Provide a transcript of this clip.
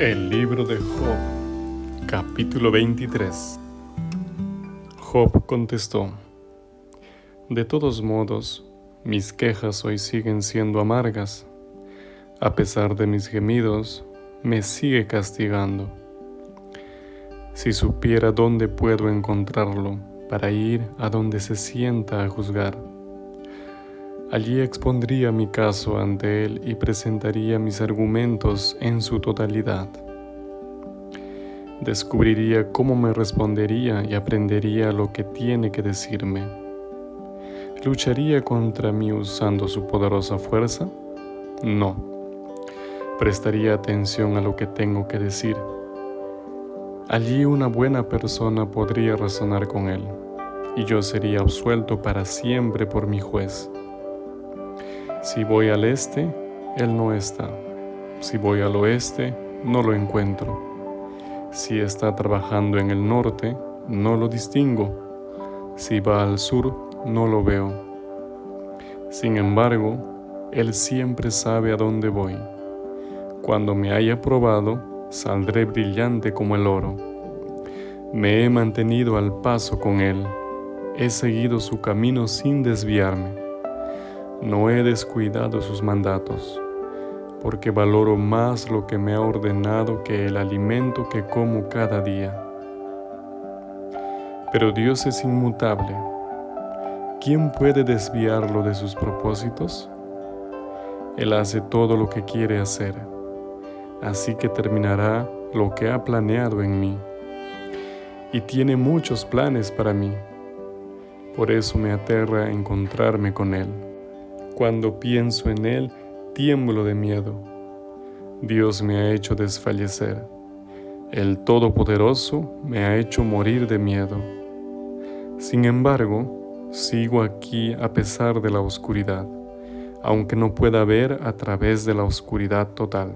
El libro de Job, capítulo 23. Job contestó, De todos modos, mis quejas hoy siguen siendo amargas. A pesar de mis gemidos, me sigue castigando. Si supiera dónde puedo encontrarlo para ir a donde se sienta a juzgar. Allí expondría mi caso ante él y presentaría mis argumentos en su totalidad. Descubriría cómo me respondería y aprendería lo que tiene que decirme. ¿Lucharía contra mí usando su poderosa fuerza? No. Prestaría atención a lo que tengo que decir. Allí una buena persona podría razonar con él, y yo sería absuelto para siempre por mi juez. Si voy al este, Él no está. Si voy al oeste, no lo encuentro. Si está trabajando en el norte, no lo distingo. Si va al sur, no lo veo. Sin embargo, Él siempre sabe a dónde voy. Cuando me haya probado, saldré brillante como el oro. Me he mantenido al paso con Él. He seguido su camino sin desviarme no he descuidado sus mandatos, porque valoro más lo que me ha ordenado que el alimento que como cada día. Pero Dios es inmutable. ¿Quién puede desviarlo de sus propósitos? Él hace todo lo que quiere hacer, así que terminará lo que ha planeado en mí. Y tiene muchos planes para mí. Por eso me aterra encontrarme con Él. Cuando pienso en Él, tiemblo de miedo. Dios me ha hecho desfallecer. El Todopoderoso me ha hecho morir de miedo. Sin embargo, sigo aquí a pesar de la oscuridad, aunque no pueda ver a través de la oscuridad total.